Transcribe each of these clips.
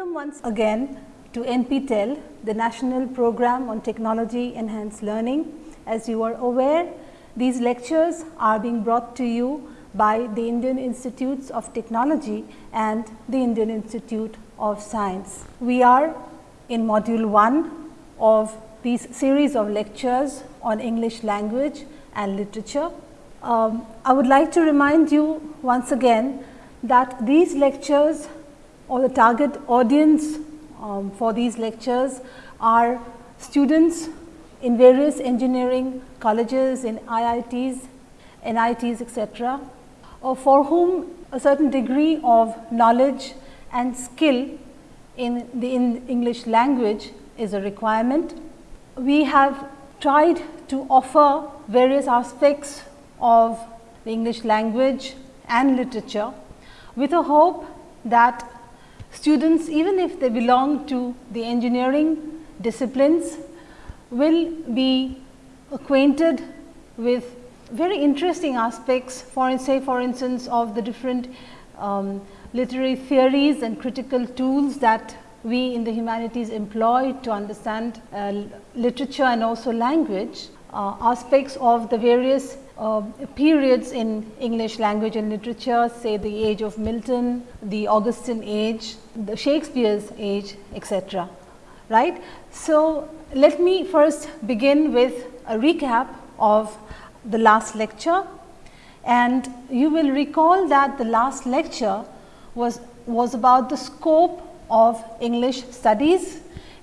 Welcome once again to NPTEL, the National Program on Technology Enhanced Learning. As you are aware, these lectures are being brought to you by the Indian Institutes of Technology and the Indian Institute of Science. We are in module 1 of these series of lectures on English language and literature. Um, I would like to remind you once again that these lectures or the target audience um, for these lectures are students in various engineering colleges, in IITs, NITs etc., or for whom a certain degree of knowledge and skill in the in English language is a requirement. We have tried to offer various aspects of the English language and literature with a hope that students even if they belong to the engineering disciplines will be acquainted with very interesting aspects for say for instance of the different um, literary theories and critical tools that we in the humanities employ to understand uh, literature and also language uh, aspects of the various uh, periods in English language and literature, say the age of Milton, the Augustan age, the Shakespeare's age, etc. Right. So, let me first begin with a recap of the last lecture and you will recall that the last lecture was, was about the scope of English studies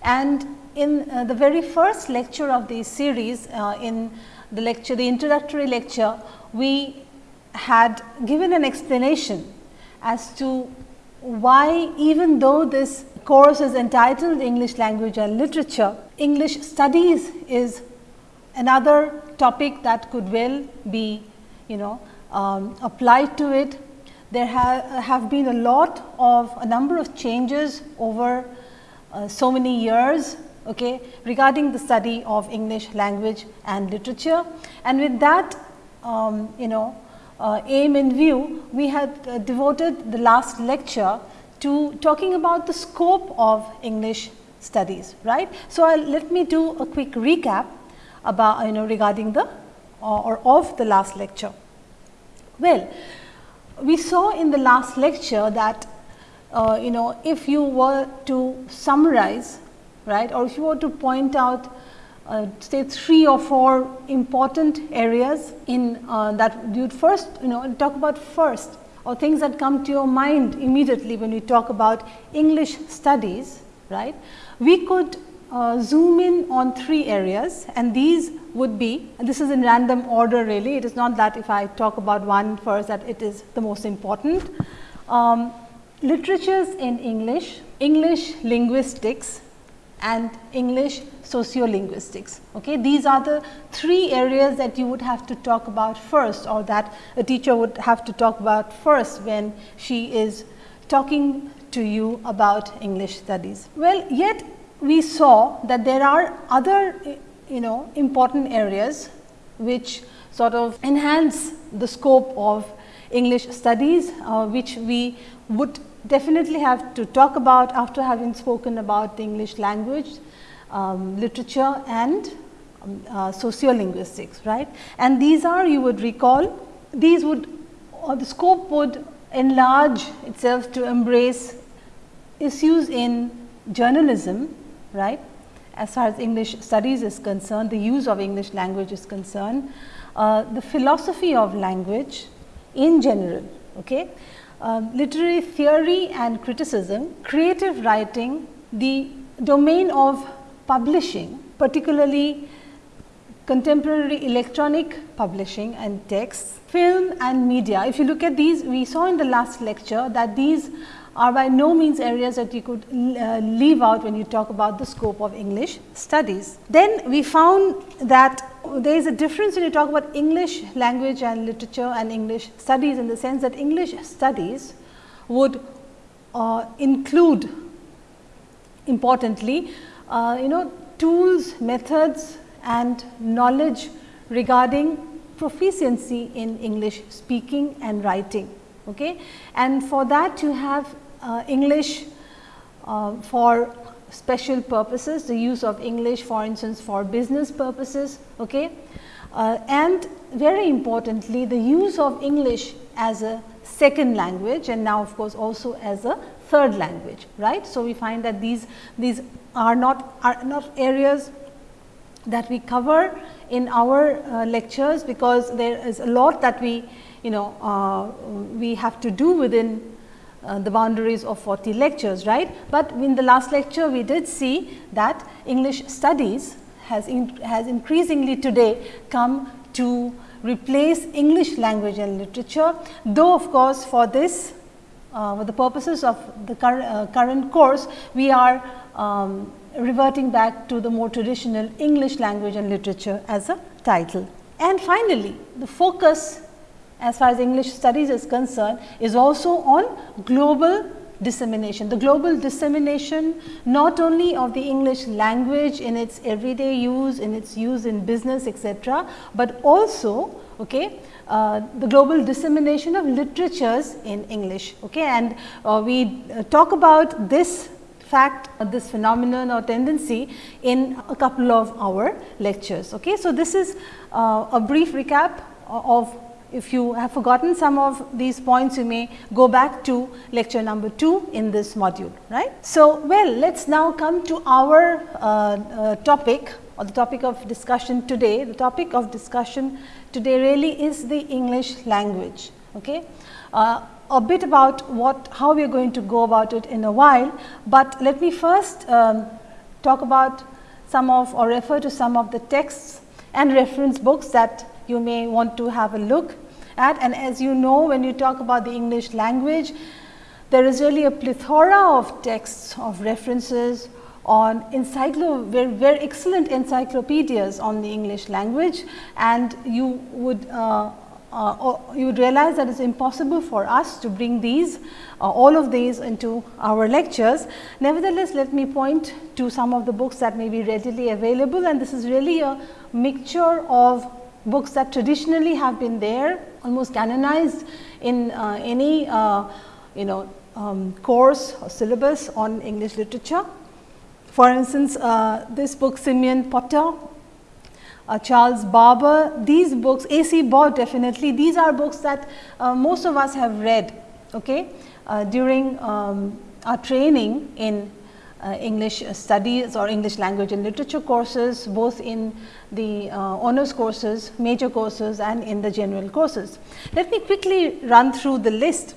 and in uh, the very first lecture of this series uh, in the lecture, the introductory lecture, we had given an explanation as to why even though this course is entitled English language and literature, English studies is another topic that could well be you know um, applied to it. There ha have been a lot of a number of changes over uh, so many years okay, regarding the study of English language and literature. And with that um, you know uh, aim in view, we had uh, devoted the last lecture to talking about the scope of English studies, right. So, let me do a quick recap about you know regarding the uh, or of the last lecture. Well, we saw in the last lecture that uh, you know if you were to summarize right or if you were to point out uh, say three or four important areas in uh, that you would first you know talk about first or things that come to your mind immediately when we talk about English studies right. We could uh, zoom in on three areas and these would be and this is in random order really it is not that if I talk about one first that it is the most important. Um, literatures in English, English linguistics and English sociolinguistics. Okay. These are the three areas that you would have to talk about first or that a teacher would have to talk about first when she is talking to you about English studies. Well, yet we saw that there are other you know important areas which sort of enhance the scope of English studies, uh, which we would definitely have to talk about after having spoken about the English language, um, literature and um, uh, sociolinguistics, right. And these are you would recall, these would or the scope would enlarge itself to embrace issues in journalism, right, as far as English studies is concerned, the use of English language is concerned, uh, the philosophy of language in general. Okay um, literary theory and criticism, creative writing, the domain of publishing, particularly contemporary electronic publishing and texts, film and media. If you look at these, we saw in the last lecture that these are by no means areas that you could uh, leave out when you talk about the scope of English studies. Then we found that there is a difference when you talk about English language and literature and English studies in the sense that English studies would uh, include importantly uh, you know tools, methods and knowledge regarding proficiency in English speaking and writing. Okay? And for that you have English uh, for special purposes, the use of English for instance for business purposes. Okay? Uh, and very importantly the use of English as a second language and now of course, also as a third language. right? So, we find that these, these are not are not areas that we cover in our uh, lectures, because there is a lot that we you know uh, we have to do within uh, the boundaries of 40 lectures, right. But in the last lecture we did see that English studies has, in, has increasingly today come to replace English language and literature, though of course, for this uh, for the purposes of the cur uh, current course, we are um, reverting back to the more traditional English language and literature as a title. And finally, the focus as far as English studies is concerned is also on global dissemination. The global dissemination not only of the English language in its everyday use, in its use in business etc., but also okay, uh, the global dissemination of literatures in English. Okay, and uh, we uh, talk about this fact this phenomenon or tendency in a couple of our lectures. Okay. So, this is uh, a brief recap of if you have forgotten some of these points you may go back to lecture number 2 in this module right. So, well let us now come to our uh, uh, topic or the topic of discussion today. The topic of discussion today really is the English language. Okay. Uh, a bit about what how we are going to go about it in a while, but let me first um, talk about some of or refer to some of the texts and reference books that you may want to have a look at. And as you know when you talk about the English language, there is really a plethora of texts of references on encyclo very, very excellent encyclopedias on the English language and you would uh, uh, you would realize that it is impossible for us to bring these uh, all of these into our lectures. Nevertheless, let me point to some of the books that may be readily available and this is really a mixture of books that traditionally have been there almost canonized in uh, any uh, you know um, course or syllabus on English literature. For instance, uh, this book Simeon Potter uh, Charles Barber, these books, A.C. Baugh definitely, these are books that uh, most of us have read okay, uh, during um, our training in English studies or English language and literature courses, both in the uh, honors courses, major courses and in the general courses. Let me quickly run through the list.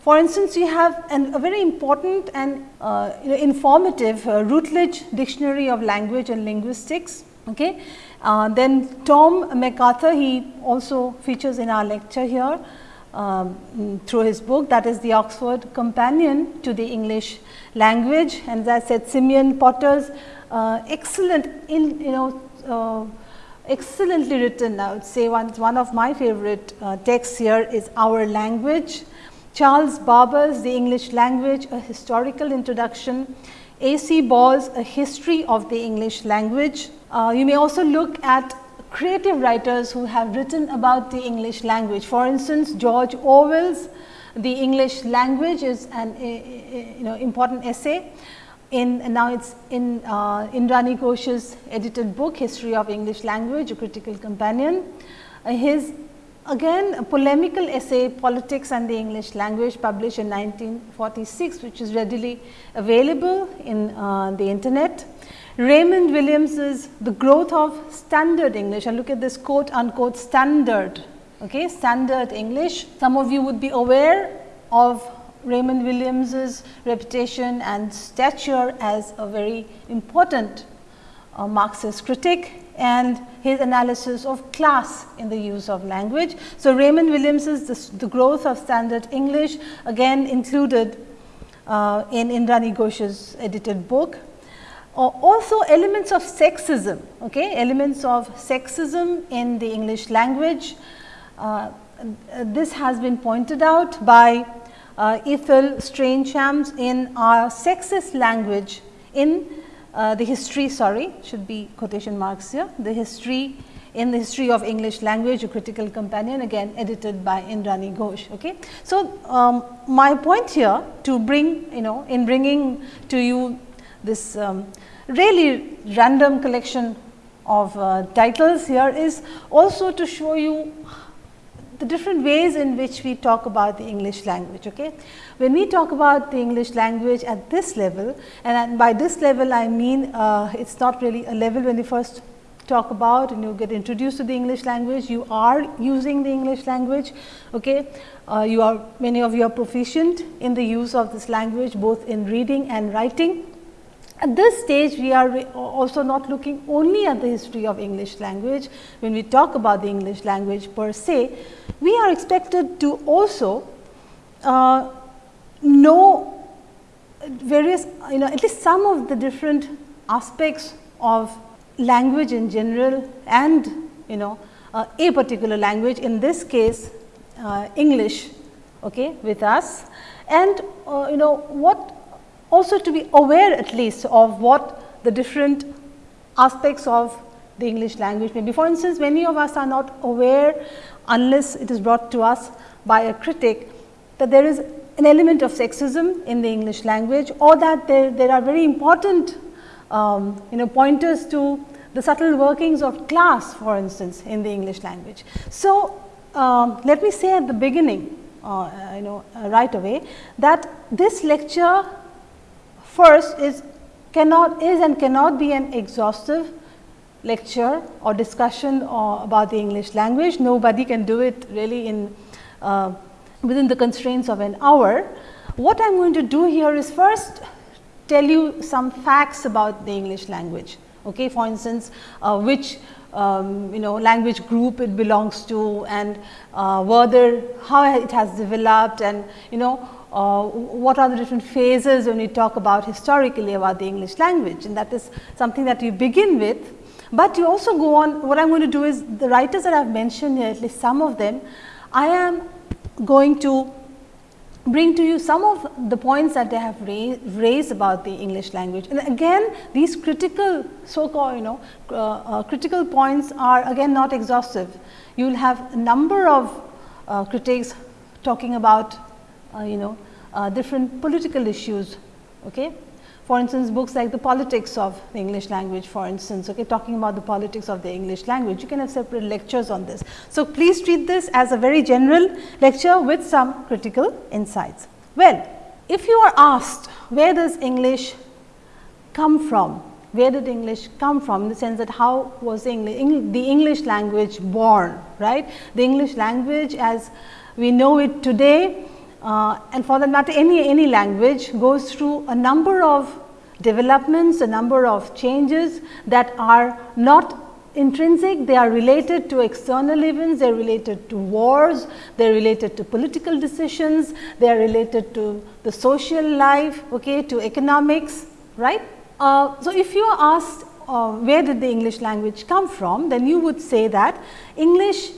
For instance, we have an, a very important and uh, informative Routledge Dictionary of Language and Linguistics. Okay. Uh, then Tom McArthur, he also features in our lecture here um, through his book that is the Oxford Companion to the English Language and as I said Simeon Potter's uh, excellent in you know uh, excellently written I would say one, one of my favorite uh, texts here is Our Language. Charles Barber's The English Language, a historical introduction A.C. Baugh's A History of the English Language. Uh, you may also look at creative writers who have written about the English language. For instance, George Orwell's The English Language is an a, a, you know important essay. In now it's in uh, Indrani Ghosh's edited book History of English Language, a critical companion. Uh, his Again a polemical essay Politics and the English Language published in 1946 which is readily available in uh, the internet. Raymond Williams's The Growth of Standard English and look at this quote unquote standard, okay, standard English. Some of you would be aware of Raymond Williams's reputation and stature as a very important uh, Marxist critic and his analysis of class in the use of language. So, Raymond Williams's the, the growth of standard English again included uh, in Indrani Ghosh's edited book. Also elements of sexism, okay, elements of sexism in the English language. Uh, this has been pointed out by uh, Ethel Strainchamps in our sexist language in uh, the history sorry should be quotation marks here the history in the history of English language, a critical companion again edited by Indrani Ghosh. Okay. So, um, my point here to bring you know in bringing to you this um, really random collection of uh, titles here is also to show you the different ways in which we talk about the English language. Okay? When we talk about the English language at this level and by this level I mean uh, it is not really a level when you first talk about and you get introduced to the English language, you are using the English language. Okay? Uh, you are many of you are proficient in the use of this language both in reading and writing. At this stage, we are also not looking only at the history of English language. When we talk about the English language per se, we are expected to also uh, know various, you know, at least some of the different aspects of language in general and, you know, uh, a particular language, in this case, uh, English, okay, with us. And, uh, you know, what also to be aware at least of what the different aspects of the English language may be. For instance, many of us are not aware unless it is brought to us by a critic that there is an element of sexism in the English language or that there, there are very important um, you know pointers to the subtle workings of class for instance in the English language. So, um, let me say at the beginning uh, you know uh, right away that this lecture First is cannot is and cannot be an exhaustive lecture or discussion or about the English language. Nobody can do it really in uh, within the constraints of an hour. What I am going to do here is first tell you some facts about the English language. Okay, for instance, uh, which um, you know language group it belongs to and uh, whether how it has developed and you know uh, what are the different phases when we talk about historically about the English language and that is something that you begin with. But you also go on what I am going to do is the writers that I have mentioned here at least some of them I am going to bring to you some of the points that they have raised, raised about the English language. And again these critical so called you know uh, uh, critical points are again not exhaustive. You will have a number of uh, critics talking about you know uh, different political issues. Okay? For instance, books like the politics of the English language for instance, okay, talking about the politics of the English language, you can have separate lectures on this. So, please treat this as a very general lecture with some critical insights. Well, if you are asked where does English come from, where did English come from in the sense that how was the English language born, right. The English language as we know it today uh, and for that matter any, any language goes through a number of developments, a number of changes that are not intrinsic, they are related to external events, they are related to wars, they are related to political decisions, they are related to the social life, okay, to economics, right. Uh, so, if you are asked uh, where did the English language come from, then you would say that English,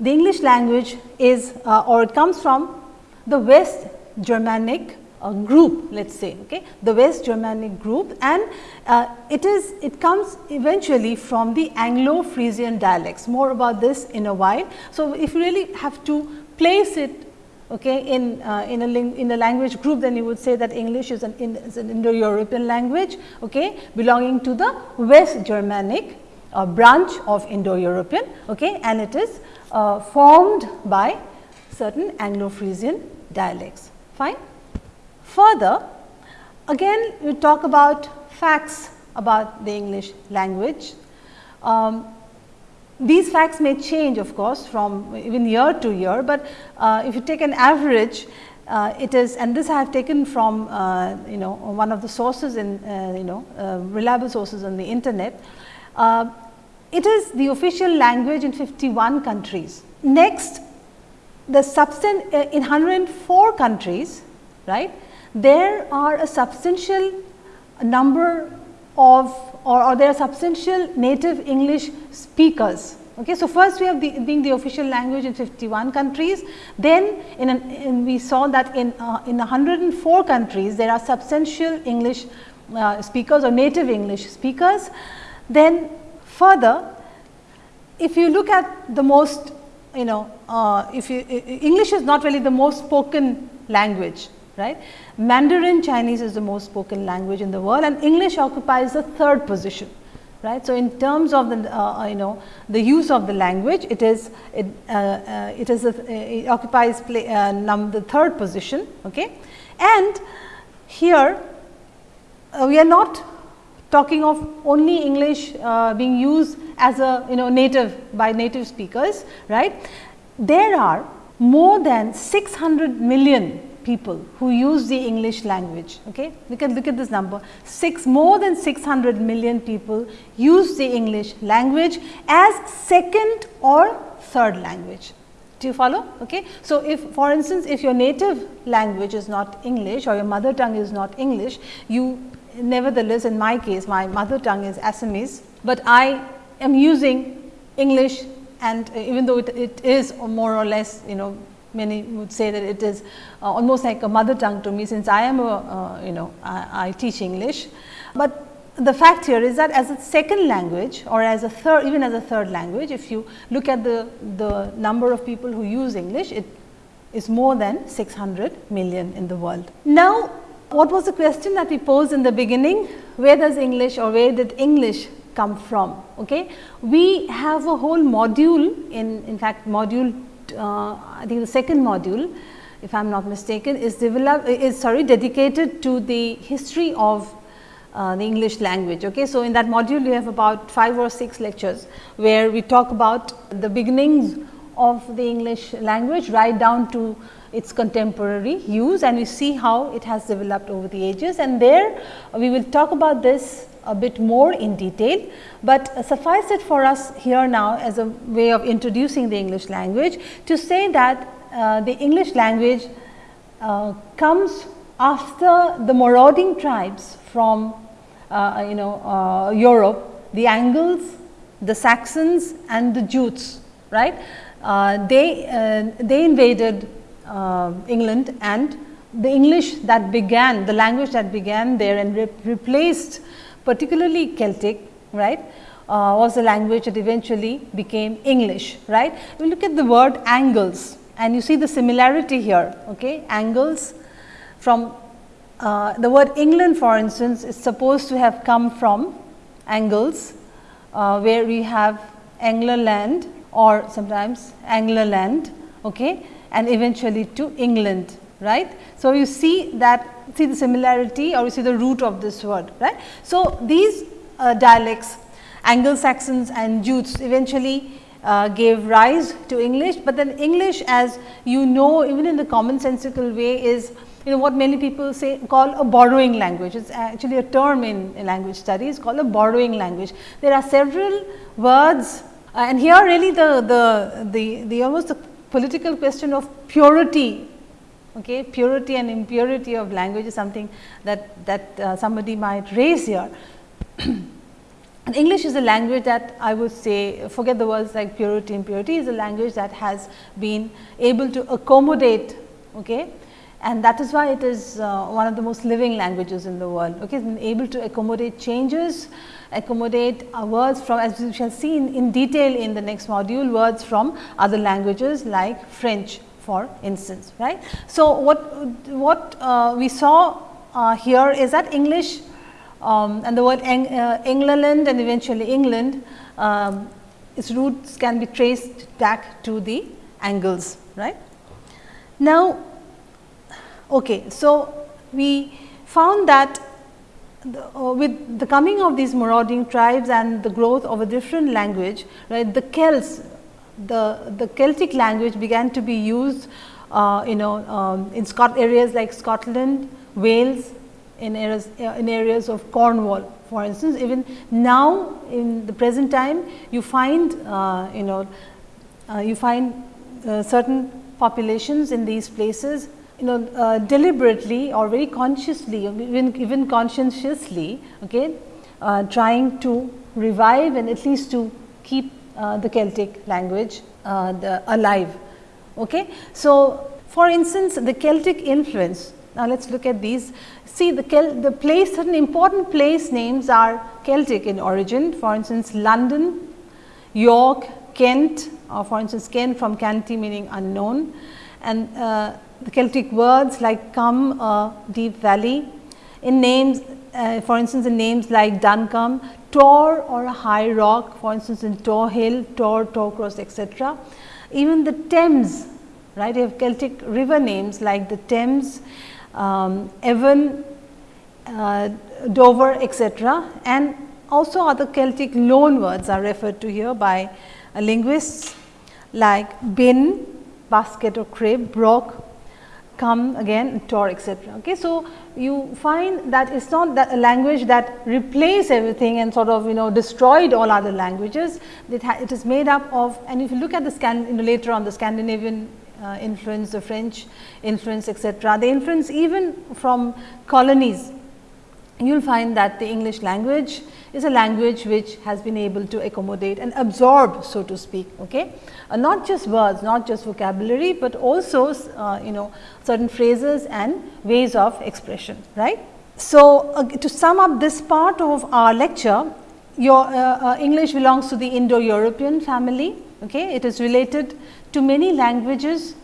the English language is uh, or it comes from the West Germanic uh, group let us say okay? The West Germanic group and uh, it is it comes eventually from the Anglo Frisian dialects. More about this in a while. So, if you really have to place it okay, in, uh, in, a in a language group then you would say that English is an, an Indo-European language okay, belonging to the West Germanic uh, branch of Indo-European okay, and it is uh, formed by certain Anglo-Frisian dialects. Fine. Further, again we talk about facts about the English language. Um, these facts may change of course from even year to year, but uh, if you take an average uh, it is and this I have taken from uh, you know one of the sources in uh, you know uh, reliable sources on the internet. Uh, it is the official language in 51 countries. Next the substance uh, in 104 countries, right, there are a substantial number of or, or there are substantial native English speakers. Okay. So, first we have the, being the official language in 51 countries, then in, an, in we saw that in, uh, in 104 countries there are substantial English uh, speakers or native English speakers. Then further if you look at the most you know uh, if you English is not really the most spoken language right. Mandarin Chinese is the most spoken language in the world and English occupies the third position right. So, in terms of the uh, you know the use of the language it is it, uh, uh, it is a, it occupies play, uh, the third position okay. and here uh, we are not talking of only English uh, being used as a you know native by native speakers right. There are more than 600 million people who use the English language. Okay? We can look at this number 6 more than 600 million people use the English language as second or third language. Do you follow? Okay. So, if for instance, if your native language is not English or your mother tongue is not English, you nevertheless in my case my mother tongue is Assamese, but I am using English and uh, even though it, it is more or less you know many would say that it is uh, almost like a mother tongue to me since I am a uh, you know I, I, teach English. But the fact here is that as a second language or as a third even as a third language if you look at the, the number of people who use English it is more than 600 million in the world. Now what was the question that we posed in the beginning where does English or where did English come from okay we have a whole module in in fact module uh, I think the second module if I am not mistaken is developed is sorry dedicated to the history of uh, the English language. Okay. So, in that module we have about 5 or 6 lectures where we talk about the beginnings of the English language right down to its contemporary use and we see how it has developed over the ages and there we will talk about this a bit more in detail, but suffice it for us here now as a way of introducing the English language to say that uh, the English language uh, comes after the marauding tribes from uh, you know uh, Europe, the Angles, the Saxons and the Jutes, right. Uh, they, uh, they invaded England and the English that began, the language that began there and re replaced particularly Celtic, right, uh, was the language that eventually became English, right. We look at the word angles and you see the similarity here, okay, angles from uh, the word England for instance is supposed to have come from Angles, uh, where we have Anglerland or sometimes Anglerland, okay, and eventually to England, right. So, you see that see the similarity or you see the root of this word right. So, these uh, dialects Anglo-Saxons and Jutes eventually uh, gave rise to English, but then English as you know even in the commonsensical way is you know what many people say call a borrowing language. It is actually a term in, in, language studies called a borrowing language. There are several words uh, and here really the, the, the, the almost the political question of purity Okay. Purity and impurity of language is something that, that uh, somebody might raise here. and English is a language that I would say forget the words like purity, impurity is a language that has been able to accommodate okay, and that is why it is uh, one of the most living languages in the world. Okay, it's been able to accommodate changes, accommodate uh, words from as we shall see in, in detail in the next module words from other languages like French, for instance, right. So, what, what uh, we saw uh, here is that English um, and the word Eng, uh, England and eventually England, um, its roots can be traced back to the Angles, right. Now, okay, so we found that the, uh, with the coming of these marauding tribes and the growth of a different language, right, the Celts the, the Celtic language began to be used uh, you know um, in Scot areas like Scotland, Wales, in areas, uh, in areas of Cornwall for instance. Even now in the present time you find uh, you know uh, you find uh, certain populations in these places you know uh, deliberately or very consciously even, even conscientiously okay, trying to revive and at least to keep uh, the Celtic language uh, the alive. Okay. So, for instance, the Celtic influence now, let us look at these. See the, Kel the place certain important place names are Celtic in origin for instance, London, York, Kent, or for instance, Kent from Canty meaning unknown and uh, the Celtic words like combe, uh, deep valley. In names, uh, for instance, in names like Duncombe, Tor or a high rock, for instance, in Tor Hill, Tor, Torcross, etc. Even the Thames, right? You have Celtic river names like the Thames, um, Avon, uh, Dover, etc. And also other Celtic loan words are referred to here by linguists like bin, basket or crib, brock, combe again, tor, etc. Okay. So, you find that it is not that a language that replaced everything and sort of you know destroyed all other languages. It, it is made up of and if you look at the scan you know, later on the Scandinavian uh, influence, the French influence etc. The influence even from colonies you will find that the English language is a language which has been able to accommodate and absorb so to speak. Okay? Uh, not just words, not just vocabulary, but also uh, you know certain phrases and ways of expression. right? So, uh, to sum up this part of our lecture, your uh, uh, English belongs to the Indo-European family. Okay? It is related to many languages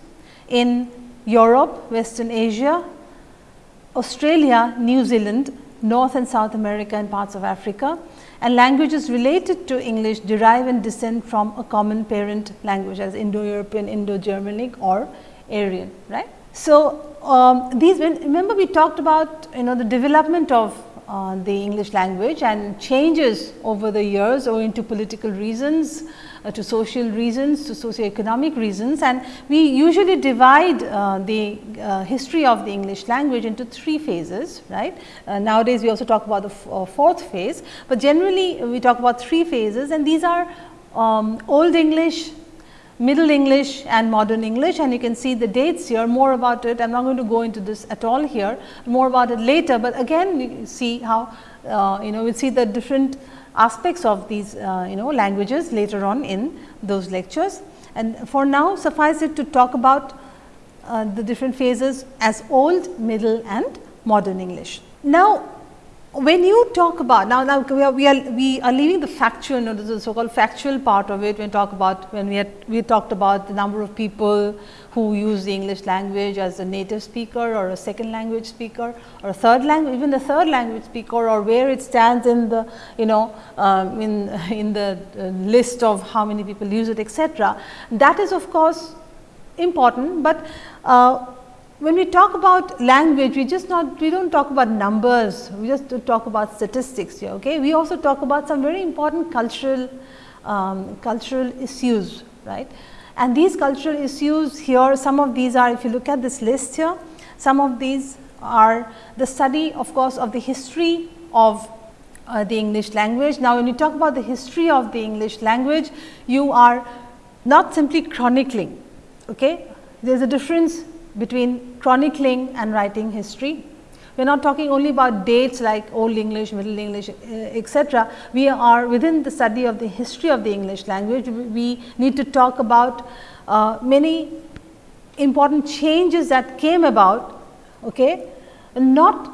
in Europe, Western Asia, Australia, New Zealand North and South America and parts of Africa and languages related to English derive and descend from a common parent language as Indo-European, Indo-Germanic or Aryan. right. So, um, these remember we talked about you know the development of uh, the English language and changes over the years owing to political reasons, uh, to social reasons, to socio-economic reasons. And we usually divide uh, the uh, history of the English language into three phases, right. Uh, nowadays, we also talk about the uh, fourth phase, but generally we talk about three phases. And these are um, Old English, Middle English and Modern English and you can see the dates here more about it. I am not going to go into this at all here, more about it later, but again you see how uh, you know we will see the different aspects of these uh, you know languages later on in those lectures. And for now suffice it to talk about uh, the different phases as old, middle and modern English. Now, when you talk about now, now we are, we are, we are leaving the factual, you know, the so called factual part of it when talk about when we had we talked about the number of people who use the English language as a native speaker or a second language speaker or a third language, even the third language speaker or where it stands in the you know um, in in the uh, list of how many people use it, etc. That is of course important, but uh, when we talk about language, we just not we do not talk about numbers, we just talk about statistics here. Okay? We also talk about some very important cultural um, cultural issues, right. And these cultural issues here, some of these are if you look at this list here, some of these are the study of course of the history of uh, the English language. Now, when you talk about the history of the English language, you are not simply chronicling. Okay? There is a difference between chronicling and writing history. We are not talking only about dates like Old English, Middle English, uh, etc. We are within the study of the history of the English language. We need to talk about uh, many important changes that came about, okay, not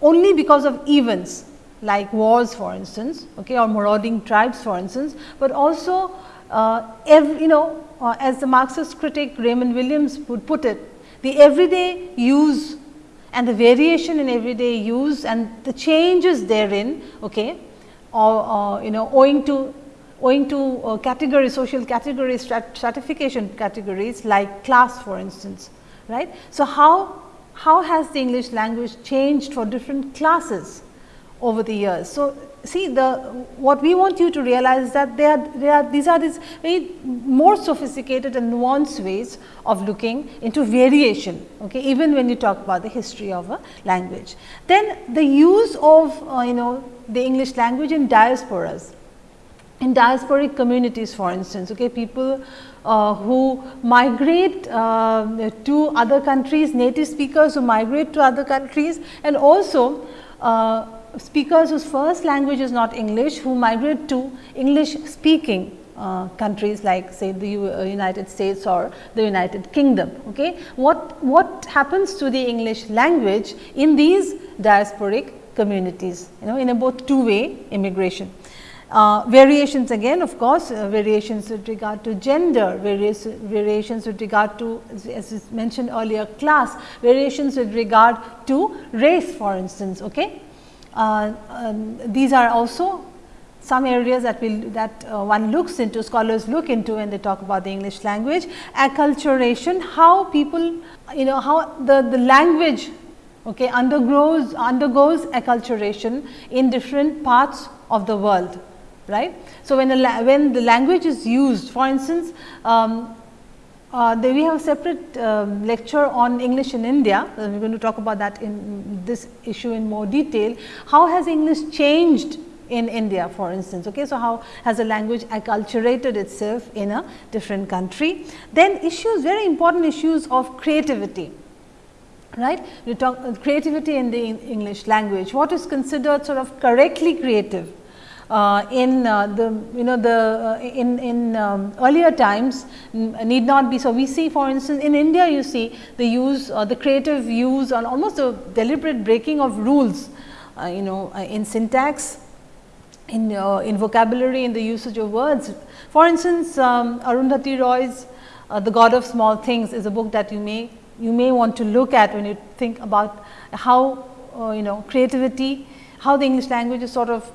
only because of events like wars for instance, okay, or marauding tribes for instance, but also uh, every, you know uh, as the Marxist critic Raymond Williams would put it, the everyday use and the variation in everyday use and the changes therein okay, or, or you know owing to owing to uh, category social category strat stratification categories like class for instance right. So, how how has the English language changed for different classes over the years. So, see the what we want you to realize is that they are, they are these are these very more sophisticated and nuanced ways of looking into variation okay, even when you talk about the history of a language. Then the use of uh, you know the English language in diasporas in diasporic communities for instance okay people uh, who migrate uh, to other countries native speakers who migrate to other countries and also uh, speakers whose first language is not English who migrate to English speaking uh, countries like say the U uh, United States or the United Kingdom. Okay. What, what happens to the English language in these diasporic communities you know in a both two way immigration. Uh, variations again of course, uh, variations with regard to gender, various variations with regard to as is mentioned earlier class, variations with regard to race for instance. Okay. Uh, um, these are also some areas that will that uh, one looks into scholars look into when they talk about the English language acculturation how people you know how the the language okay undergoes undergoes acculturation in different parts of the world right. So, when, a, when the language is used for instance, um, uh, we have a separate um, lecture on English in India, uh, we are going to talk about that in this issue in more detail. How has English changed in India for instance. Okay. So, how has a language acculturated itself in a different country. Then issues very important issues of creativity right. We talk uh, creativity in the English language, what is considered sort of correctly creative uh, in uh, the you know the uh, in in um, earlier times need not be. So, we see for instance, in India you see the use or the creative use or almost a deliberate breaking of rules you know in syntax in in vocabulary in the usage of words. For instance, um, Arundhati Roy's The God of Small Things is a book that you may you may want to look at when you think about how uh, you know creativity, how the English language is sort of uh,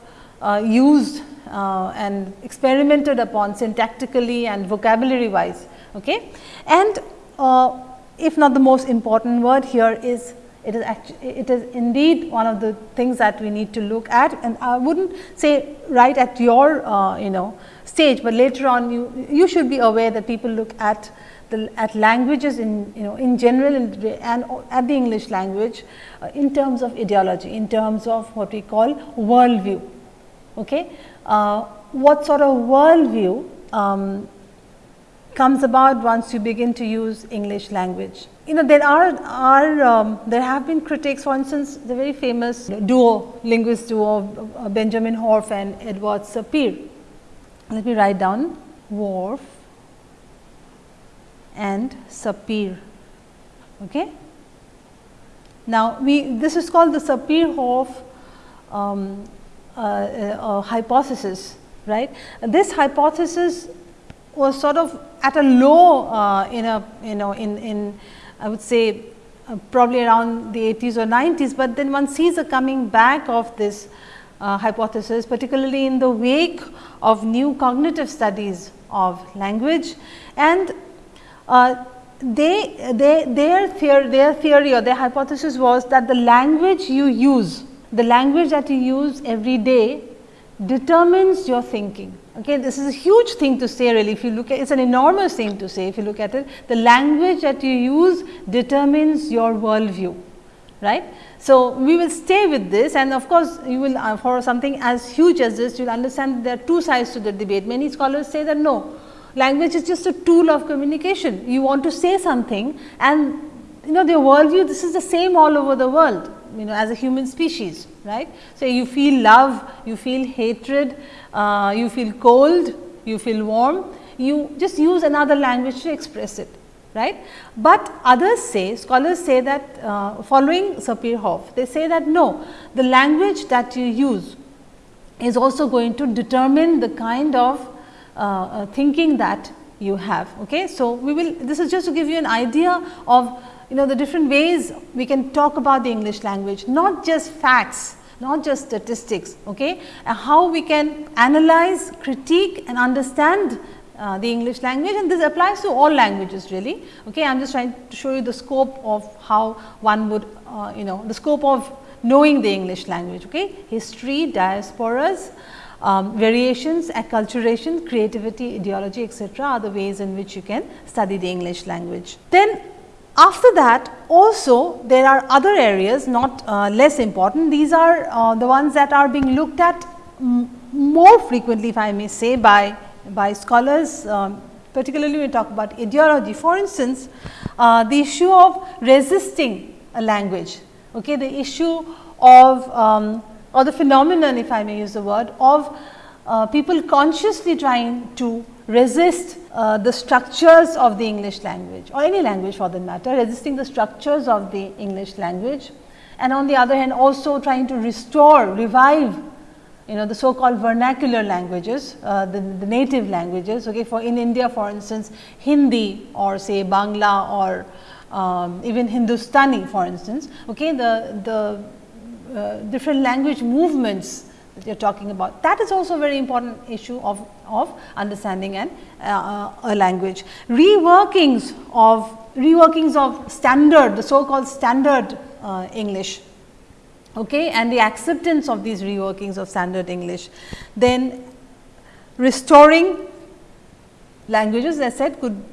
used uh, and experimented upon syntactically and vocabulary wise. Okay. And uh, if not the most important word here is it is actually it is indeed one of the things that we need to look at and I would not say right at your uh, you know stage, but later on you you should be aware that people look at the at languages in you know in general and, and at the English language uh, in terms of ideology, in terms of what we call world view. Okay? Uh, what sort of worldview um, comes about once you begin to use English language. You know there are, are um, there have been critics for instance the very famous duo linguist duo uh, Benjamin Whorf and Edward Sapir. Let me write down Whorf and Sapir. Okay. Now, we this is called the Sapir Whorf um, uh, uh, hypothesis, right. This hypothesis was sort of at a low uh, in a you know in, in I would say uh, probably around the 80s or 90s, but then one sees a coming back of this uh, hypothesis particularly in the wake of new cognitive studies of language and uh, they, they their theory their theory or their hypothesis was that the language you use the language that you use every day determines your thinking. Okay, this is a huge thing to say really if you look at it is an enormous thing to say if you look at it. The language that you use determines your worldview, right. So, we will stay with this and of course, you will uh, for something as huge as this you will understand there are two sides to the debate. Many scholars say that no, language is just a tool of communication. You want to say something and you know their worldview this is the same all over the world you know as a human species right. So, you feel love, you feel hatred, uh, you feel cold, you feel warm, you just use another language to express it right. But others say scholars say that uh, following Sapir Whorf they say that no the language that you use is also going to determine the kind of uh, uh thinking that you have. Okay. So, we will this is just to give you an idea of you know the different ways we can talk about the English language, not just facts, not just statistics, okay? how we can analyze, critique and understand uh, the English language and this applies to all languages really. Okay? I am just trying to show you the scope of how one would uh, you know the scope of knowing the English language. Okay? History, diasporas, um, variations, acculturation, creativity, ideology etcetera are the ways in which you can study the English language. Then after that also there are other areas not uh, less important. These are uh, the ones that are being looked at more frequently if I may say by, by scholars um, particularly we talk about ideology. For instance, uh, the issue of resisting a language, okay, the issue of um, or the phenomenon if I may use the word of uh, people consciously trying to resist uh, the structures of the English language or any language for that matter, resisting the structures of the English language and on the other hand also trying to restore, revive you know the so called vernacular languages, uh, the, the, native languages. Okay, for in India for instance, Hindi or say Bangla or um, even Hindustani for instance. Okay, the, the uh, different language movements you are talking about. That is also a very important issue of, of understanding an, uh, a language. Reworkings of reworkings of standard, the so called standard uh, English okay, and the acceptance of these reworkings of standard English. Then restoring languages as I said could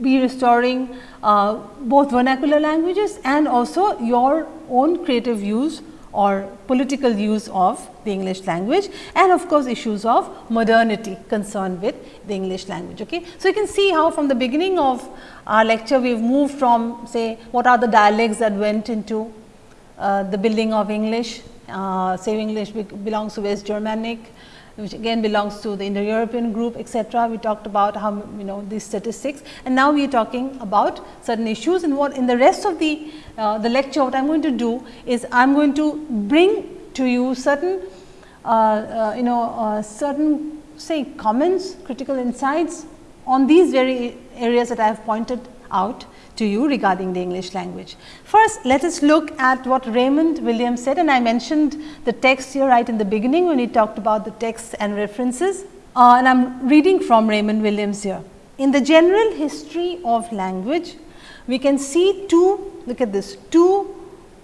be restoring uh, both vernacular languages and also your own creative use or political use of the English language and of course, issues of modernity concerned with the English language. Okay. So, you can see how from the beginning of our lecture we have moved from say what are the dialects that went into uh, the building of English, uh, say English belongs to West Germanic, which again belongs to the Indo-European group etc. We talked about how you know these statistics. And now we are talking about certain issues. And what in the rest of the, uh, the lecture what I am going to do is I am going to bring to you certain uh, uh, you know uh, certain say comments, critical insights on these very areas that I have pointed out to you regarding the English language. First, let us look at what Raymond Williams said and I mentioned the text here right in the beginning when he talked about the texts and references uh, and I am reading from Raymond Williams here. In the general history of language, we can see two, look at this, two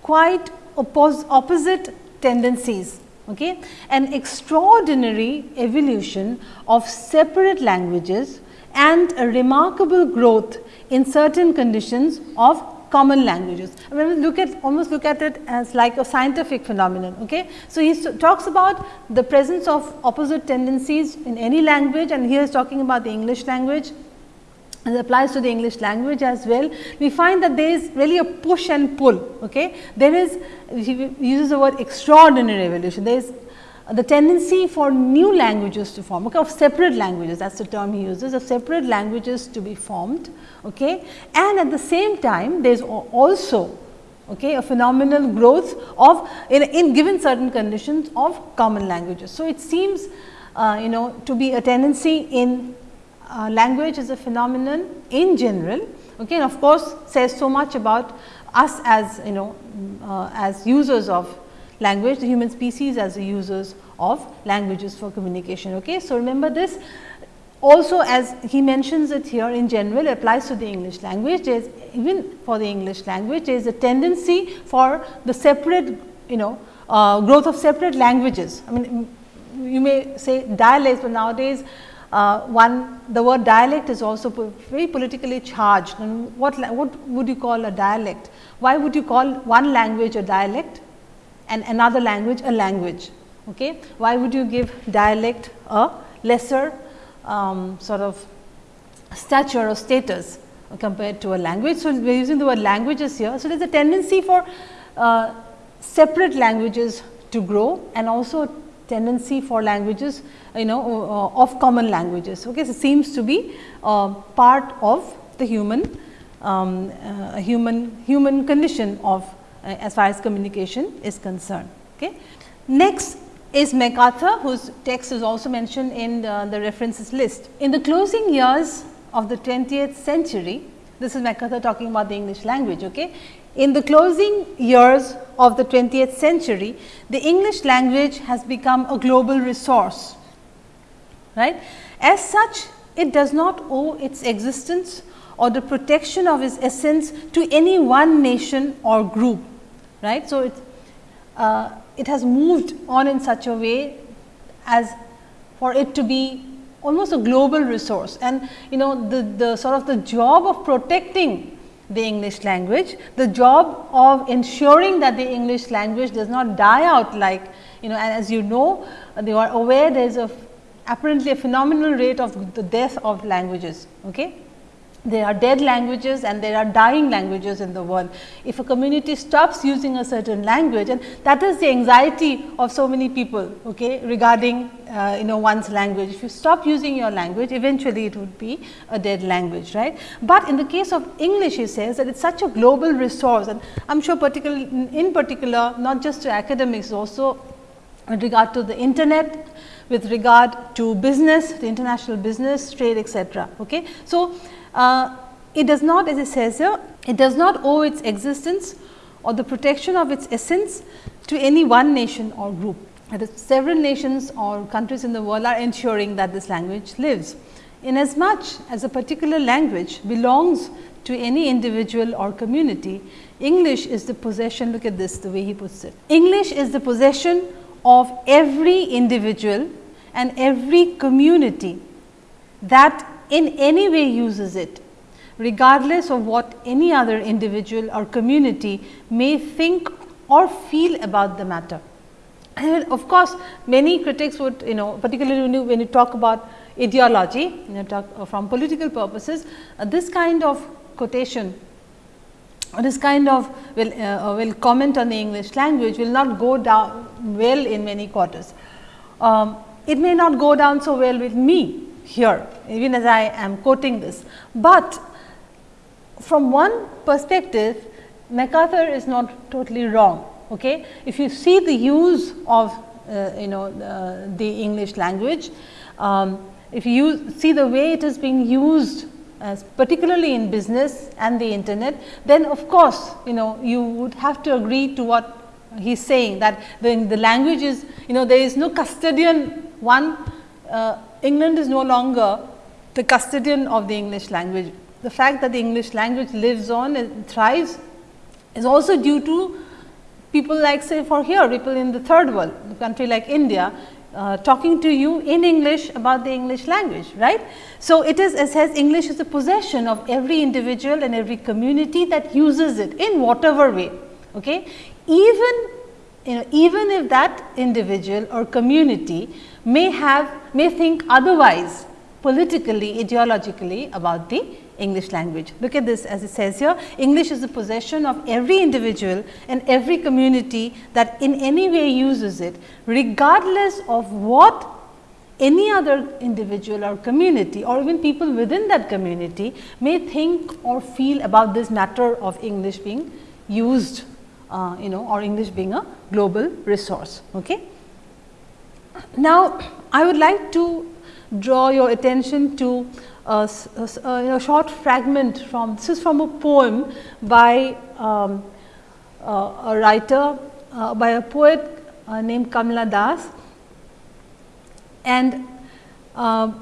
quite oppos opposite tendencies okay an extraordinary evolution of separate languages and a remarkable growth in certain conditions of common languages. I mean, look at almost look at it as like a scientific phenomenon. Okay? So, he talks about the presence of opposite tendencies in any language and here is talking about the English language and applies to the English language as well. We find that there is really a push and pull. Okay? There is he uses the word extraordinary evolution. There is the tendency for new languages to form, okay, of separate languages that is the term he uses, of separate languages to be formed. Okay. And at the same time there is also okay, a phenomenal growth of in, in given certain conditions of common languages. So, it seems uh, you know to be a tendency in uh, language as a phenomenon in general okay, and of course, says so much about us as you know uh, as users of language, the human species as the users of languages for communication. Okay. So, remember this also as he mentions it here in general applies to the English language, there is even for the English language there is a tendency for the separate you know uh, growth of separate languages. I mean you may say dialects, but nowadays uh, one the word dialect is also very politically charged and what what would you call a dialect? Why would you call one language a dialect? And another language a language. Okay? Why would you give dialect a lesser um, sort of stature or status compared to a language. So, we are using the word languages here. So, there is a tendency for uh, separate languages to grow and also tendency for languages you know uh, of common languages. Okay? So, seems to be uh, part of the human um, uh, human human condition of Uh, as far as communication is concerned. Okay. Next is McArthur whose text is also mentioned in the, the references list. In the closing years of the 20th century, this is McArthur talking about the English language. Okay. In the closing years of the 20th century, the English language has become a global resource. Right. As such, it does not owe its existence or the protection of its essence to any one nation or group right. So, it, uh, it has moved on in such a way as for it to be almost a global resource and you know the, the sort of the job of protecting the English language, the job of ensuring that the English language does not die out like you know and as you know you are aware there is a apparently a phenomenal rate of the death of languages. Okay? There are dead languages and there are dying languages in the world. If a community stops using a certain language and that is the anxiety of so many people okay, regarding uh, you know one's language. If you stop using your language eventually it would be a dead language right. But in the case of English he says that it is such a global resource and I am sure particularly in particular not just to academics also with regard to the internet, with regard to business, the international business, trade etc. Okay. So, uh, it does not as it says here, it does not owe its existence or the protection of its essence to any one nation or group. several nations or countries in the world are ensuring that this language lives. Inasmuch as a particular language belongs to any individual or community, English is the possession, look at this the way he puts it. English is the possession of every individual and every community that in any way uses it regardless of what any other individual or community may think or feel about the matter. And of course, many critics would you know particularly when you, when you talk about ideology you know talk uh, from political purposes uh, this kind of quotation or this kind of will, uh, uh, will comment on the English language will not go down well in many quarters. Um, it may not go down so well with me here even as I am quoting this, but from one perspective McArthur is not totally wrong. Okay? If you see the use of uh, you know uh, the English language, um, if you see the way it is being used as particularly in business and the internet, then of course, you know you would have to agree to what he is saying that the, the language is you know there is no custodian one uh, England is no longer the custodian of the English language the fact that the English language lives on and thrives is also due to people like say for here people in the third world, the country like India uh, talking to you in English about the English language, right. So, it is as says English is a possession of every individual and every community that uses it in whatever way. Okay. Even you know, even if that individual or community may have may think otherwise politically, ideologically about the English language. Look at this as it says here, English is the possession of every individual and every community that in any way uses it, regardless of what any other individual or community or even people within that community may think or feel about this matter of English being used, uh, you know, or English being a global resource. Okay. Now, I would like to draw your attention to a, a, a, short fragment from this is from a poem by um, uh, a writer uh, by a poet uh, named Kamla Das. And uh,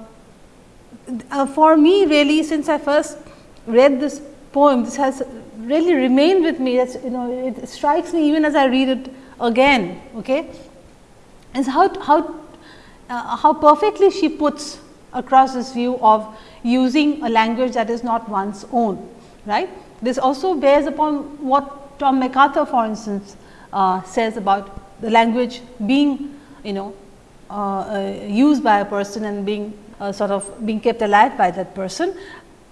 uh, for me really since I first read this poem this has really remained with me. That's, you know it strikes me even as I read it again okay is how how uh, how perfectly she puts across this view of using a language that is not one's own, right. This also bears upon what Tom McArthur for instance uh, says about the language being you know uh, uh, used by a person and being uh, sort of being kept alive by that person.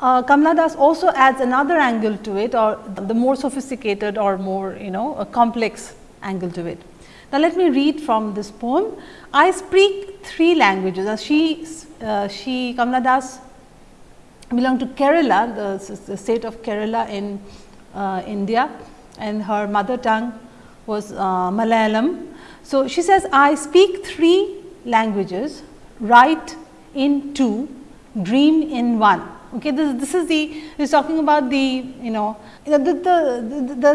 Uh, Kamla Das also adds another angle to it or the more sophisticated or more you know a complex angle to it. Now, let me read from this poem. I speak three languages. Uh, she, uh, she Kamla Das belong to Kerala, the, the, state of Kerala in uh, India and her mother tongue was uh, Malayalam. So, she says I speak three languages, write in two, dream in one. Okay, this, this is the is talking about the you know the the the the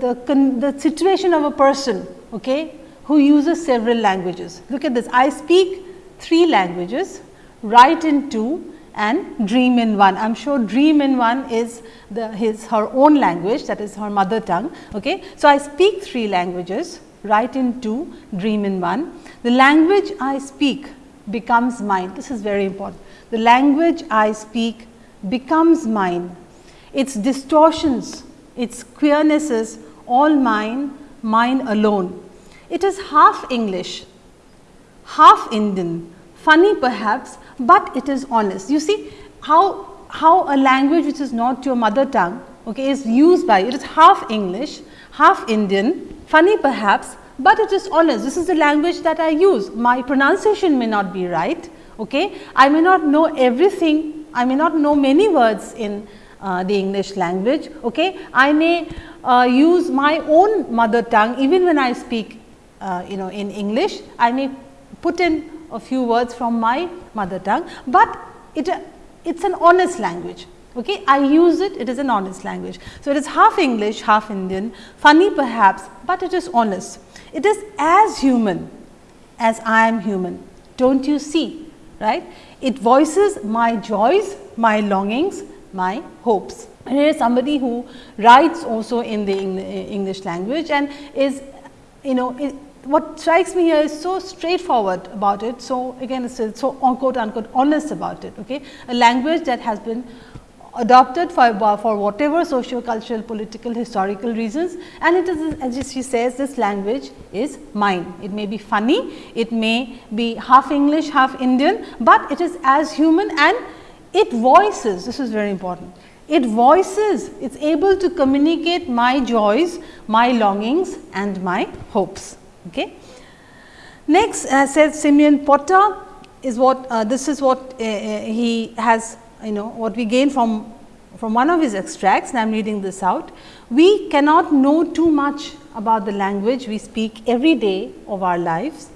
the, the, the situation of a person okay, who uses several languages. Look at this I speak three languages, write in two and dream in one. I am sure dream in one is the his her own language that is her mother tongue. Okay. So, I speak three languages, write in two, dream in one. The language I speak becomes mine. This is very important. The language I speak becomes mine. Its distortions, its queernesses, all mine, mine alone. It is half English, half Indian, funny perhaps, but it is honest. You see how, how a language which is not your mother tongue okay, is used by it is half English, half Indian, funny perhaps, but it is honest. This is the language that I use. My pronunciation may not be right. Okay. I may not know everything, I may not know many words in uh, the English language. Okay. I may uh, use my own mother tongue even when I speak uh, you know in English, I may put in a few words from my mother tongue, but it uh, it is an honest language. Okay? I use it, it is an honest language. So, it is half English, half Indian, funny perhaps, but it is honest. It is as human as I am human, do not you see, right? It voices my joys, my longings, my hopes. And here is somebody who writes also in the English language and is, you know, what strikes me here is so straightforward about it. So, again it is so quote unquote honest about it. Okay? A language that has been adopted for, for whatever socio cultural, political, historical reasons and it is as she says this language is mine. It may be funny, it may be half English, half Indian, but it is as human and it voices, this is very important, it voices, it is able to communicate my joys, my longings and my hopes. Okay. Next uh, says Simeon Potter is what uh, this is what uh, uh he has you know what we gain from from one of his extracts and I am reading this out. We cannot know too much about the language we speak every day of our lives.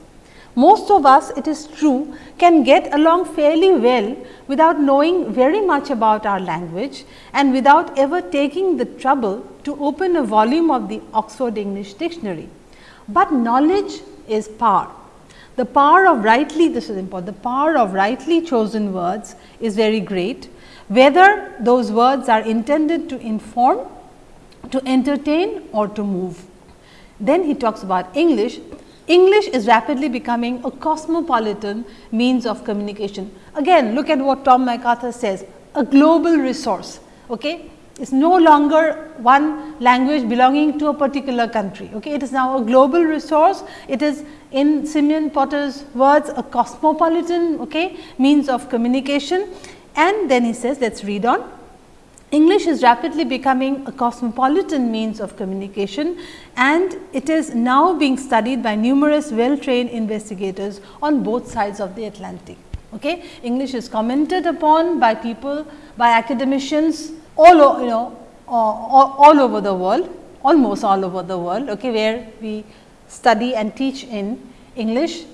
Most of us it is true can get along fairly well without knowing very much about our language and without ever taking the trouble to open a volume of the Oxford English Dictionary. But knowledge is power. The power of rightly, this is important, the power of rightly chosen words is very great, whether those words are intended to inform, to entertain or to move. Then he talks about English. English is rapidly becoming a cosmopolitan means of communication. Again, look at what Tom McArthur says, a global resource. Okay? Is no longer one language belonging to a particular country. Okay. It is now a global resource. It is in Simeon Potter's words a cosmopolitan okay, means of communication. And then he says, let us read on. English is rapidly becoming a cosmopolitan means of communication and it is now being studied by numerous well trained investigators on both sides of the Atlantic. Okay. English is commented upon by people, by academicians, all you know all, all over the world almost all over the world okay, where we study and teach in English.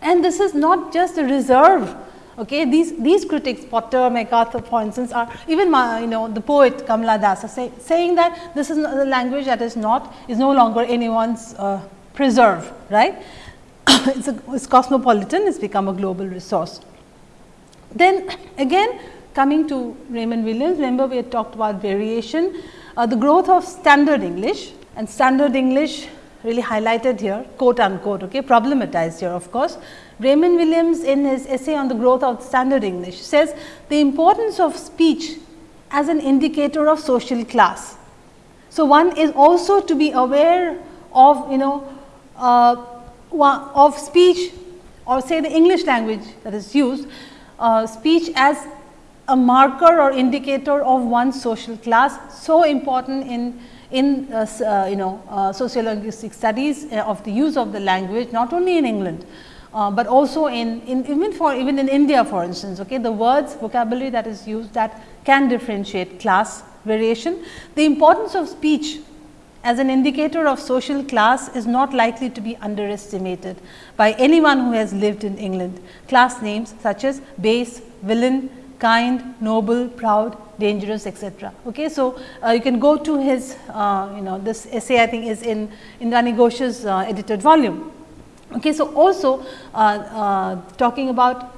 And this is not just a reserve Okay, these, these critics Potter, McArthur for instance are even my, you know the poet Kamala Das say, saying that this is a language that is not is no longer anyone's uh, preserve right. it's, a, it's cosmopolitan it's become a global resource. Then again coming to Raymond Williams, remember we had talked about variation, uh, the growth of standard English and standard English really highlighted here quote unquote okay, problematized here of course. Raymond Williams in his essay on the growth of standard English says the importance of speech as an indicator of social class. So, one is also to be aware of you know uh, of speech or say the English language that is used uh, speech as a marker or indicator of one's social class so important in in uh, uh, you know uh, sociolinguistic studies uh, of the use of the language not only in England, uh, but also in, in even for even in India for instance okay the words vocabulary that is used that can differentiate class variation. The importance of speech as an indicator of social class is not likely to be underestimated by anyone who has lived in England. Class names such as base, villain, kind, noble, proud, dangerous etc. Okay. So, uh, you can go to his uh, you know this essay I think is in Indrani Ghosh's uh, edited volume. Okay. So, also uh, uh, talking about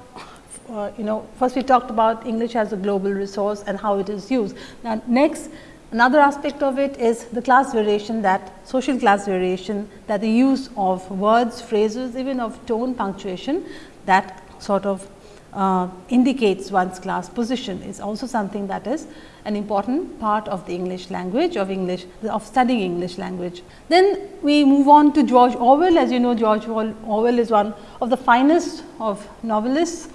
uh, you know first we talked about English as a global resource and how it is used. Now, next another aspect of it is the class variation that social class variation that the use of words, phrases even of tone punctuation that sort of uh, indicates one's class position is also something that is an important part of the English language of English of studying English language. Then we move on to George Orwell as you know George Orwell is one of the finest of novelists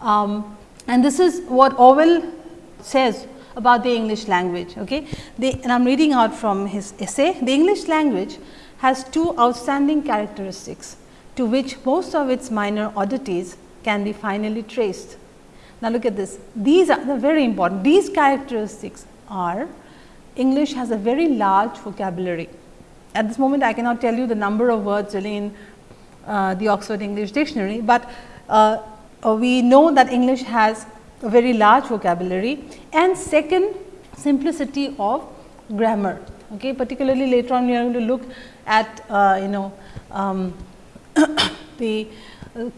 um, and this is what Orwell says about the English language. Okay? And I am reading out from his essay. The English language has two outstanding characteristics to which most of its minor oddities can be finally traced. Now, look at this these are very important these characteristics are English has a very large vocabulary at this moment I cannot tell you the number of words really in uh, the Oxford English Dictionary, but uh, we know that English has a very large vocabulary and second simplicity of grammar. Okay. Particularly later on we are going to look at uh, you know um, the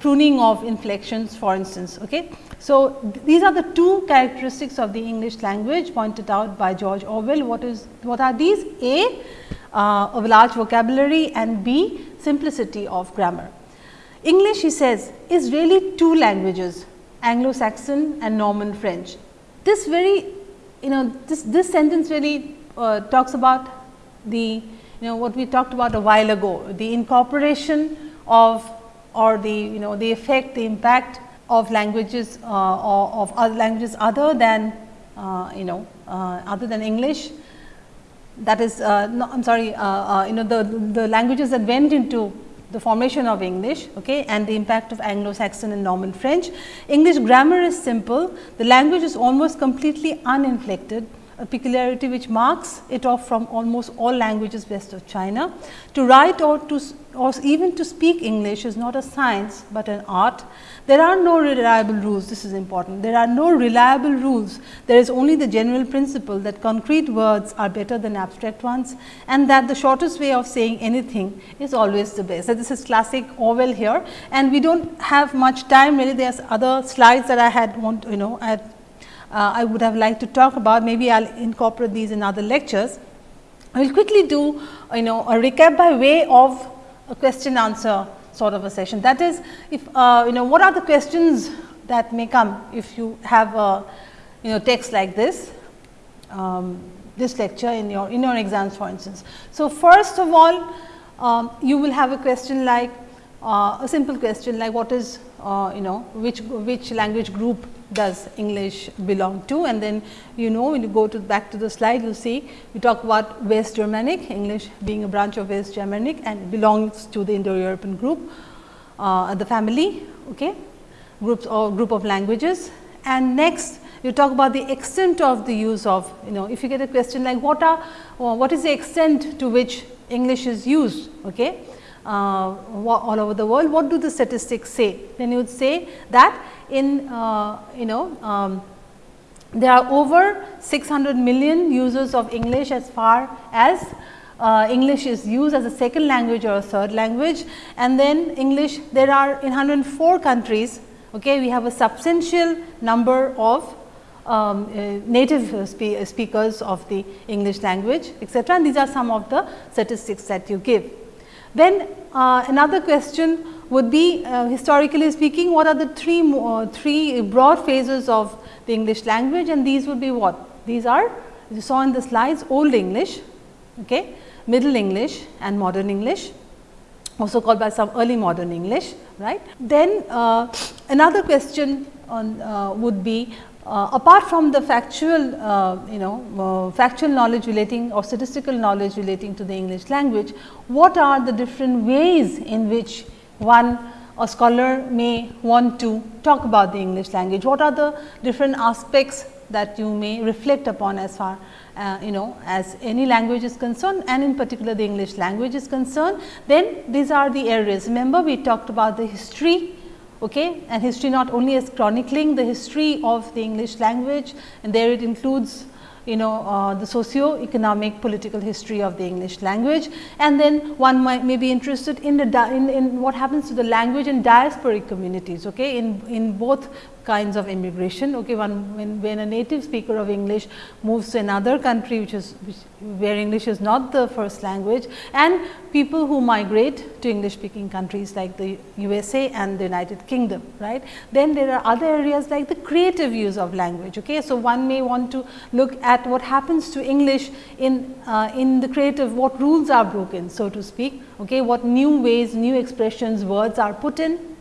pruning of inflections for instance. Okay. So, th these are the two characteristics of the English language pointed out by George Orwell. What is what are these? A uh, of large vocabulary and B simplicity of grammar. English he says is really two languages Anglo-Saxon and Norman French. This very you know this, this sentence really uh, talks about the you know what we talked about a while ago the incorporation of or the you know the effect the impact of languages uh, or of other languages other than uh, you know uh, other than English. That is no, I am sorry you know the, the languages that went into the formation of English okay, and the impact of Anglo-Saxon and Norman French. English grammar is simple, the language is almost completely uninflected a peculiarity which marks it off from almost all languages west of China. To write or to or even to speak English is not a science, but an art. There are no reliable rules, this is important. There are no reliable rules. There is only the general principle that concrete words are better than abstract ones and that the shortest way of saying anything is always the best. So, this is classic Orwell here and we do not have much time really there are other slides that I had want you know I had uh, I would have liked to talk about maybe I will incorporate these in other lectures. I will quickly do you know a recap by way of a question answer sort of a session. That is if uh, you know what are the questions that may come if you have a you know text like this, um, this lecture in your in your exams for instance. So, first of all um, you will have a question like uh, a simple question like what is uh, you know which which language group does English belong to? And then you know when you go to back to the slide you see we talk about West Germanic English being a branch of West Germanic and belongs to the Indo-European group uh, the family okay? Groups or group of languages. And next you talk about the extent of the use of you know if you get a question like what are uh, what is the extent to which English is used okay? Uh, all over the world, what do the statistics say? Then you would say that in uh, you know um, there are over 600 million users of English as far as uh, English is used as a second language or a third language and then English there are in 104 countries okay, we have a substantial number of um, uh, native spe speakers of the English language etc. and these are some of the statistics that you give. Then uh, another question would be uh, historically speaking what are the three, uh, three broad phases of the English language and these would be what? These are you saw in the slides old English, okay, middle English and modern English also called by some early modern English right. Then uh, another question on, uh, would be uh, apart from the factual, uh, you know, uh, factual knowledge relating or statistical knowledge relating to the English language, what are the different ways in which one a scholar may want to talk about the English language? What are the different aspects that you may reflect upon as far uh, you know as any language is concerned and in particular the English language is concerned, then these are the areas. Remember we talked about the history okay? And history not only is chronicling the history of the English language and there it includes you know uh, the socio-economic political history of the English language. And then one might may be interested in the in, in what happens to the language in diasporic communities okay? In in both kinds of immigration. Okay, one, when, when a native speaker of English moves to another country which is which, where English is not the first language and people who migrate to English speaking countries like the USA and the United Kingdom, right. Then there are other areas like the creative use of language. Okay. So, one may want to look at what happens to English in, uh, in the creative, what rules are broken so to speak, okay, what new ways, new expressions, words are put in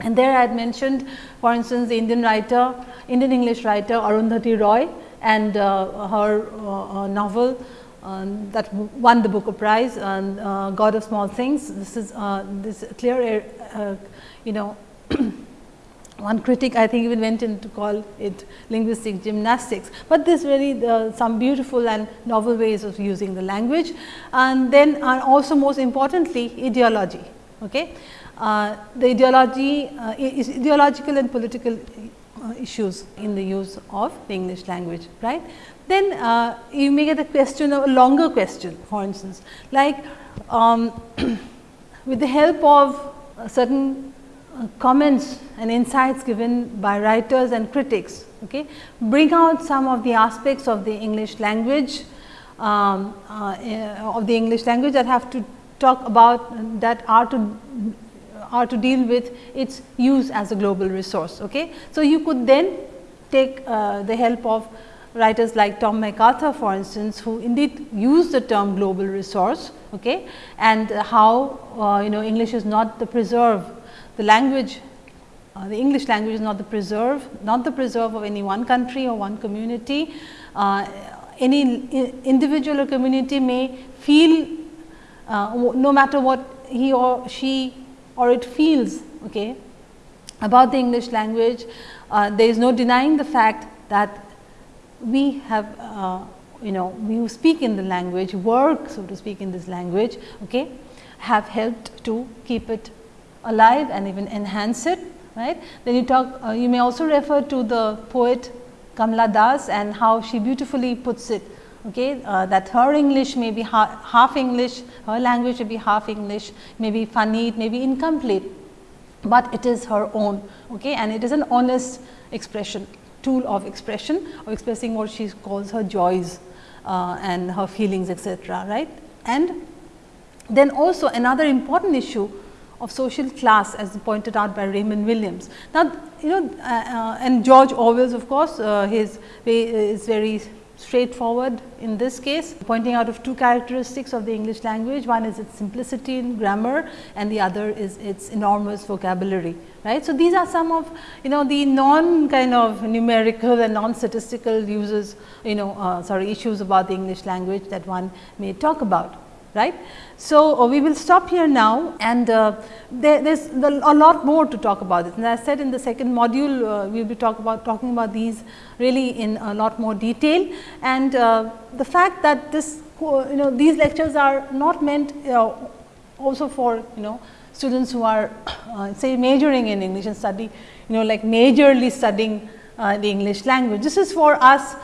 and there I had mentioned for instance, the Indian writer, Indian English writer Arundhati Roy and uh, her uh, novel um, that won the Booker Prize and uh, God of Small Things. This is uh, this clear, uh, you know, one critic I think even went in to call it linguistic gymnastics, but this really uh, some beautiful and novel ways of using the language and then uh, also most importantly ideology. Okay. Uh, the ideology uh, is ideological and political uh, issues in the use of the English language right. Then uh, you may get a question a longer question for instance like um, with the help of certain uh, comments and insights given by writers and critics okay, bring out some of the aspects of the English language um, uh, of the English language that have to talk about that are to are to deal with its use as a global resource. Okay. So, you could then take uh, the help of writers like Tom McArthur for instance, who indeed use the term global resource okay, and how uh, you know English is not the preserve, the language uh, the English language is not the preserve, not the preserve of any one country or one community. Uh, any individual or community may feel uh, no matter what he or she or it feels okay, about the English language, uh, there is no denying the fact that we have uh, you know we speak in the language work so to speak in this language okay, have helped to keep it alive and even enhance it right. Then you talk uh, you may also refer to the poet Kamla Das and how she beautifully puts it okay, uh, that her English may be ha half English, her language may be half English, may be funny, it may be incomplete, but it is her own okay, and it is an honest expression tool of expression of expressing what she calls her joys uh, and her feelings etc. right. And then also another important issue of social class as pointed out by Raymond Williams. Now, you know uh, uh, and George Orwell's of course, uh, his way is very straightforward in this case, pointing out of two characteristics of the English language. One is its simplicity in grammar and the other is its enormous vocabulary. Right. So, these are some of you know the non kind of numerical and non statistical uses you know uh, sorry issues about the English language that one may talk about right. So, uh, we will stop here now and uh, there is a lot more to talk about this and as I said in the second module uh, we will be talk about talking about these really in a lot more detail and uh, the fact that this you know these lectures are not meant also for you know students who are uh, say majoring in English and study you know like majorly studying uh, the English language. This is for us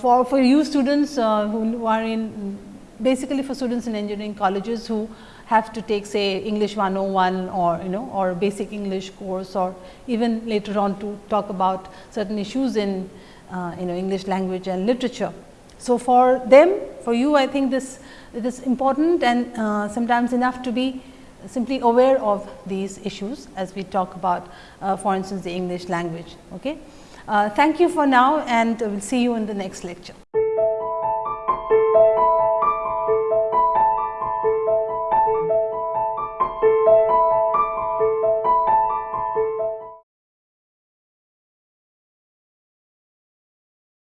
for, for you students who are in basically for students in engineering colleges who have to take say English 101 or you know or basic English course or even later on to talk about certain issues in uh, you know English language and literature. So, for them for you I think this it is important and uh, sometimes enough to be simply aware of these issues as we talk about uh, for instance the English language. Okay. Uh, thank you for now and we will see you in the next lecture.